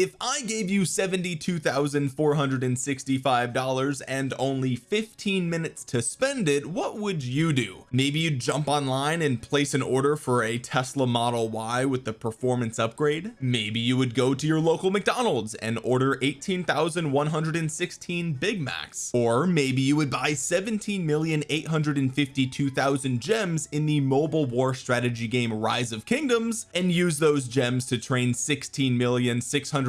if I gave you $72,465 and only 15 minutes to spend it what would you do? Maybe you'd jump online and place an order for a Tesla Model Y with the performance upgrade? Maybe you would go to your local McDonald's and order 18,116 Big Macs. Or maybe you would buy 17,852,000 gems in the mobile war strategy game Rise of Kingdoms and use those gems to train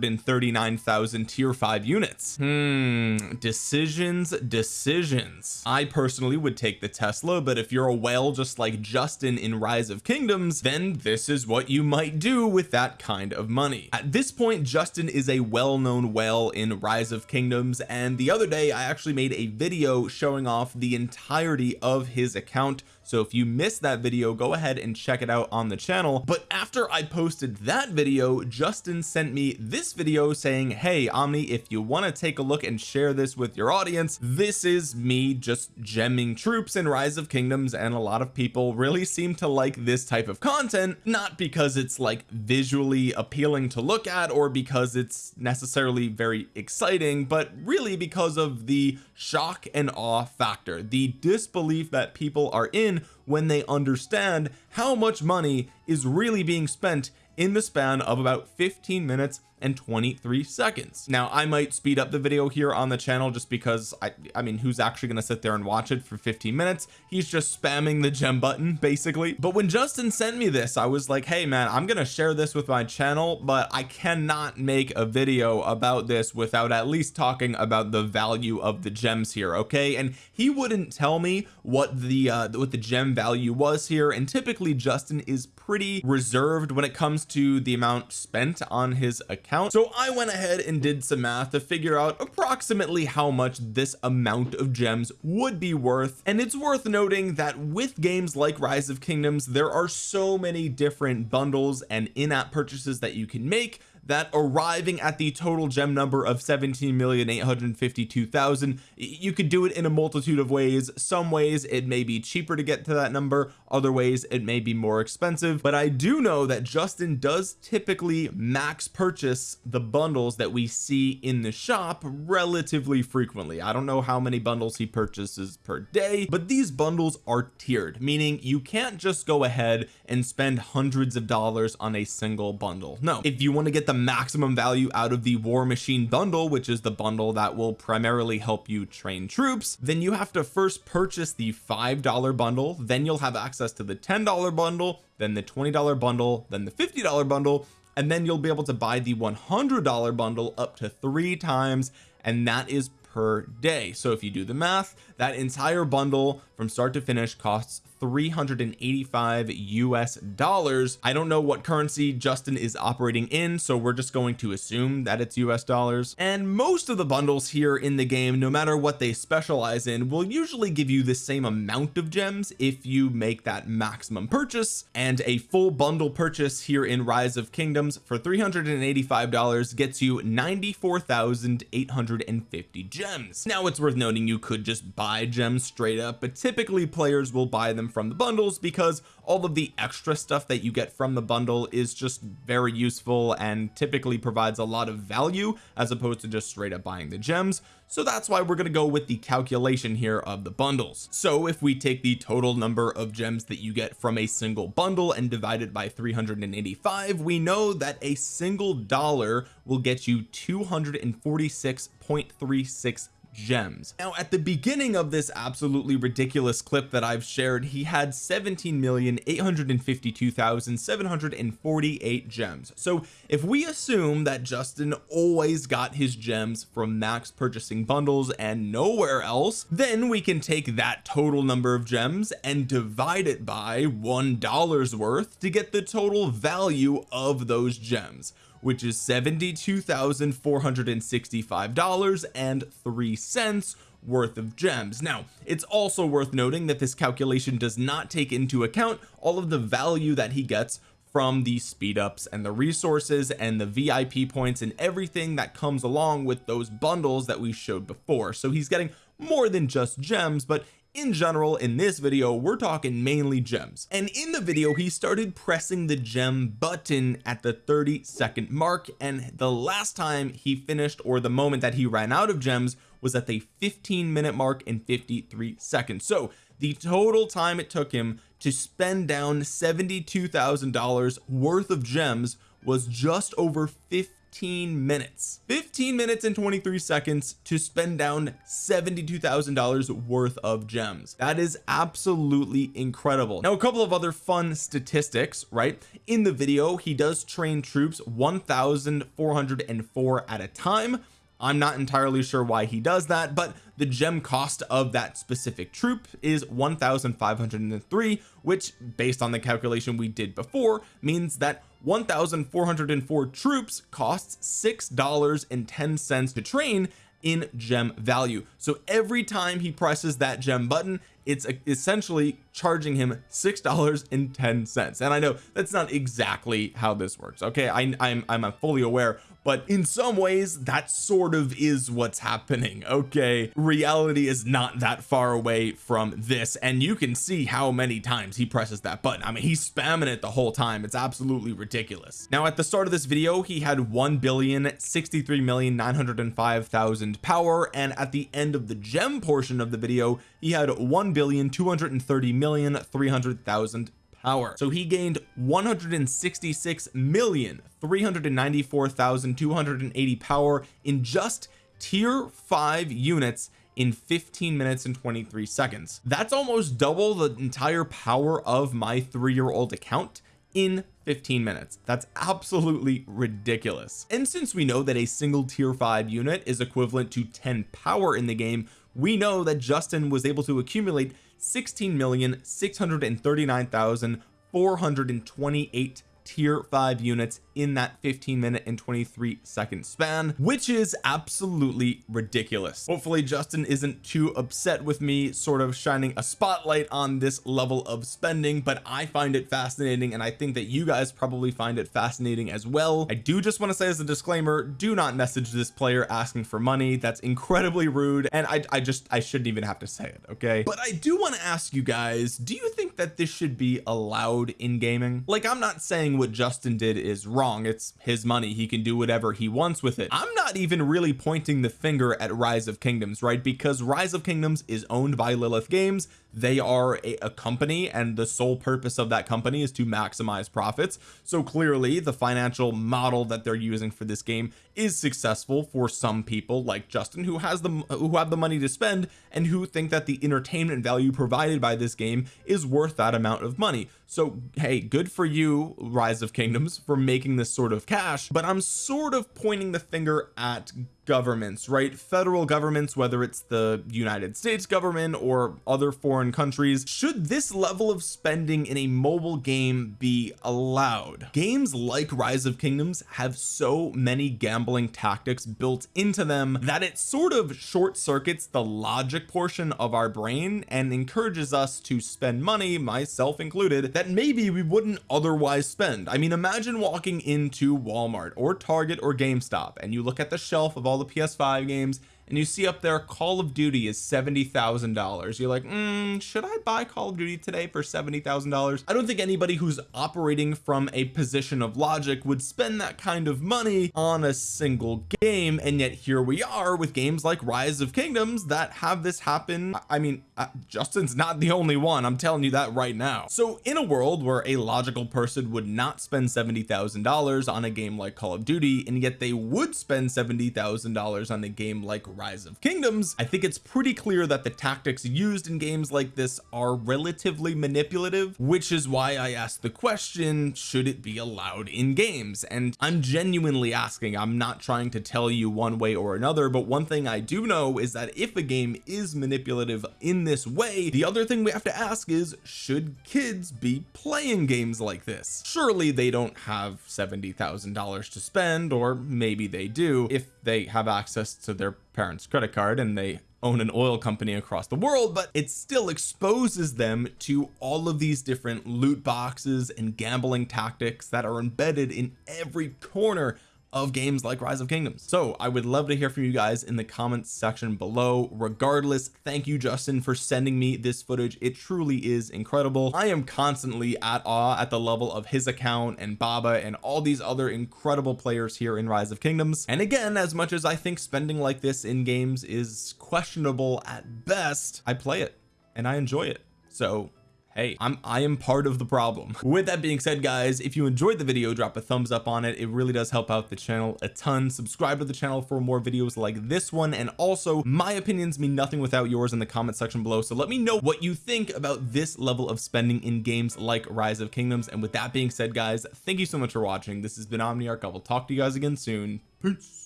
16,639,000 tier 5 units. Hmm. Decisions decisions. I personally would take the Tesla but if you're a whale just like Justin in Rise of Kingdoms then this is what you might do with that kind of money. At this point Justin is a well-known whale in Rise of Kingdoms and the other day I actually made a video showing off the entirety of his account so if you missed that video go ahead and check it out on the channel. But after I posted that video Justin sent me this video saying hey Omni if you want to take a look and share this with your audience this is me just gemming troops in Rise of Kingdoms and a lot of people really seem to like this type of content not because it's like visually appealing to look at or because it's necessarily very exciting but really because of the shock and awe factor the disbelief that people are in when they understand how much money is really being spent in the span of about 15 minutes and 23 seconds. Now I might speed up the video here on the channel just because I I mean who's actually going to sit there and watch it for 15 minutes? He's just spamming the gem button basically. But when Justin sent me this I was like hey man I'm going to share this with my channel but I cannot make a video about this without at least talking about the value of the gems here okay? And he wouldn't tell me what the uh what the gem value was here and typically Justin is pretty reserved when it comes to the amount spent on his account. So I went ahead and did some math to figure out approximately how much this amount of gems would be worth. And it's worth noting that with games like Rise of Kingdoms there are so many different bundles and in-app purchases that you can make that arriving at the total gem number of 17,852,000 you could do it in a multitude of ways. Some ways it may be cheaper to get to that number other ways it may be more expensive. But I do know that Justin does typically max purchase the bundles that we see in the shop relatively frequently. I don't know how many bundles he purchases per day but these bundles are tiered meaning you can't just go ahead and spend hundreds of dollars on a single bundle. No. If you want to get the maximum value out of the war machine bundle which is the bundle that will primarily help you train troops. Then you have to first purchase the five dollar bundle. Then you'll have access to the ten dollar bundle then the twenty dollar bundle then the fifty dollar bundle and then you'll be able to buy the $100 bundle up to three times and that is per day. So if you do the math that entire bundle from start to finish costs 385 US dollars. I don't know what currency Justin is operating in so we're just going to assume that it's US dollars. And most of the bundles here in the game no matter what they specialize in will usually give you the same amount of gems if you make that maximum purchase. And a full bundle purchase here in Rise of Kingdoms for 385 dollars gets you 94,850 gems. Now it's worth noting you could just buy gems straight up but typically players will buy them from the bundles because all of the extra stuff that you get from the bundle is just very useful and typically provides a lot of value as opposed to just straight up buying the gems. So that's why we're going to go with the calculation here of the bundles. So if we take the total number of gems that you get from a single bundle and divide it by 385 we know that a single dollar will get you 246.36 gems. Now at the beginning of this absolutely ridiculous clip that I've shared he had 17,852,748 gems. So if we assume that Justin always got his gems from max purchasing bundles and nowhere else then we can take that total number of gems and divide it by one dollar's worth to get the total value of those gems which is $72,465 and three cents worth of gems. Now it's also worth noting that this calculation does not take into account all of the value that he gets from the speed ups and the resources and the VIP points and everything that comes along with those bundles that we showed before. So he's getting more than just gems but in general in this video we're talking mainly gems. And in the video he started pressing the gem button at the 30 second mark and the last time he finished or the moment that he ran out of gems was at the 15 minute mark and 53 seconds. So the total time it took him to spend down $72,000 worth of gems was just over 15 minutes 15 minutes and 23 seconds to spend down $72,000 worth of gems. That is absolutely incredible. Now a couple of other fun statistics right? In the video he does train troops 1,404 at a time. I'm not entirely sure why he does that but the gem cost of that specific troop is 1503 which based on the calculation we did before means that 1404 troops costs six dollars and ten cents to train in gem value. So every time he presses that gem button it's essentially charging him six dollars and ten cents. And I know that's not exactly how this works okay? I, I'm I'm fully aware but in some ways that sort of is what's happening okay? Reality is not that far away from this and you can see how many times he presses that button. I mean he's spamming it the whole time. It's absolutely ridiculous. Now at the start of this video he had 1 billion 63 million 905 thousand power and at the end of the gem portion of the video he had 1 billion 230 million 300 thousand power. So he gained 166 million 394,280 power in just tier 5 units in 15 minutes and 23 seconds. That's almost double the entire power of my three-year-old account in 15 minutes. That's absolutely ridiculous. And since we know that a single tier 5 unit is equivalent to 10 power in the game. We know that Justin was able to accumulate 16,639,428 tier 5 units in that 15 minute and 23 second span which is absolutely ridiculous. Hopefully Justin isn't too upset with me sort of shining a spotlight on this level of spending but I find it fascinating and I think that you guys probably find it fascinating as well. I do just want to say as a disclaimer do not message this player asking for money. That's incredibly rude and I, I just I shouldn't even have to say it okay? But I do want to ask you guys do you think that this should be allowed in gaming. Like I'm not saying what Justin did is wrong. It's his money. He can do whatever he wants with it. I'm not even really pointing the finger at rise of kingdoms right? Because rise of kingdoms is owned by Lilith games. They are a, a, company and the sole purpose of that company is to maximize profits. So clearly the financial model that they're using for this game is successful for some people like Justin who has the who have the money to spend and who think that the entertainment value provided by this game is worth that amount of money. So hey good for you rise of kingdoms for making this sort of cash but I'm sort of pointing the finger at governments right? Federal governments whether it's the United States government or other foreign countries should this level of spending in a mobile game be allowed? Games like rise of kingdoms have so many gambling tactics built into them that it sort of short circuits the logic portion of our brain and encourages us to spend money myself included that maybe we wouldn't otherwise spend. I mean imagine walking into Walmart or Target or GameStop and you look at the shelf of all all the PS5 games and you see up there Call of Duty is $70,000 you're like mm, should I buy Call of Duty today for $70,000 I don't think anybody who's operating from a position of logic would spend that kind of money on a single game. And yet here we are with games like Rise of Kingdoms that have this happen. I mean Justin's not the only one. I'm telling you that right now. So in a world where a logical person would not spend $70,000 on a game like Call of Duty and yet they would spend $70,000 on a game like rise of kingdoms I think it's pretty clear that the tactics used in games like this are relatively manipulative which is why I asked the question should it be allowed in games? And I'm genuinely asking. I'm not trying to tell you one way or another but one thing I do know is that if a game is manipulative in this way the other thing we have to ask is should kids be playing games like this? Surely they don't have $70,000 to spend or maybe they do if they have access to their parents credit card and they own an oil company across the world but it still exposes them to all of these different loot boxes and gambling tactics that are embedded in every corner of games like rise of kingdoms. So I would love to hear from you guys in the comments section below. Regardless thank you Justin for sending me this footage. It truly is incredible. I am constantly at awe at the level of his account and Baba and all these other incredible players here in rise of kingdoms. And again as much as I think spending like this in games is questionable at best I play it and I enjoy it. So hey I'm I am part of the problem. With that being said guys if you enjoyed the video drop a thumbs up on it. It really does help out the channel a ton. Subscribe to the channel for more videos like this one. And also my opinions mean nothing without yours in the comment section below. So let me know what you think about this level of spending in games like rise of kingdoms. And with that being said guys thank you so much for watching. This has been omniarch. I will talk to you guys again soon. Peace